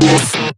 Música